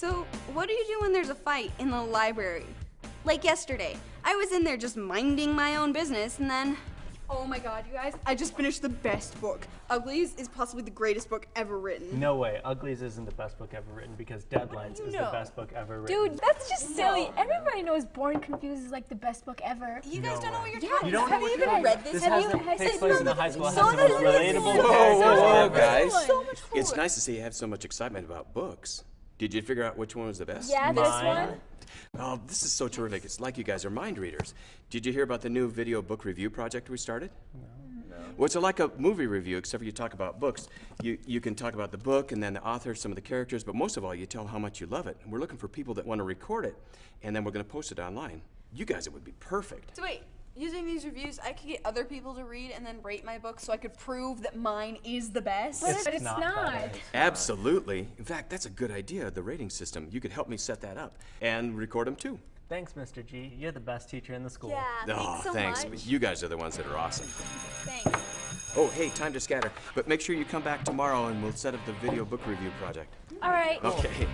So, what do you do when there's a fight in the library? Like yesterday, I was in there just minding my own business, and then. Oh my god, you guys, I just finished the best book. Uglies is possibly the greatest book ever written. No way. Uglies isn't the best book ever written because Deadlines is know? the best book ever written. Dude, that's just silly. Everybody knows Born Confused is like the best book ever. You guys No don't know what you're Yeah, talking You about. know Have you even you're read this? This Have has you- the, has takes it- place in the high school. It So has the most relatable Whoa, characters whoa, whoa, guys. So much It's nice to see you have so much excitement about books. Did you figure out which one was the best? Yeah, this Mine. one. Oh, this is so terrific. It's like you guys are mind readers. Did you hear about the new video book review project we started? No. Well, it's like a movie review, except for you talk about books. You, you can talk about the book and then the author, some of the characters, but most of all, you tell how much you love it. And we're looking for people that want to record it, and then we're going to post it online. You guys, it would be perfect. So wait, using these reviews, I could get other people to read and then rate my book so I could prove that mine is the best. But it's, but it's not not. that. Absolutely. In fact, that's a good idea, the rating system. You could help me set that up and record them too. Thanks, Mr. G. You're the best teacher in the school. Yeah, oh, thanks so thanks. much. You guys are the ones that are awesome. Thanks. Oh, hey, time to scatter. But make sure you come back tomorrow and we'll set up the video book review project. All right. Okay.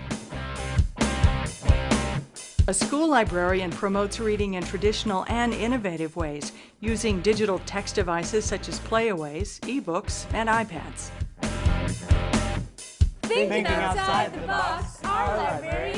A school librarian promotes reading in traditional and innovative ways using digital text devices such as playaways, ebooks, and iPads. Thinking outside the box, our librarian rocks.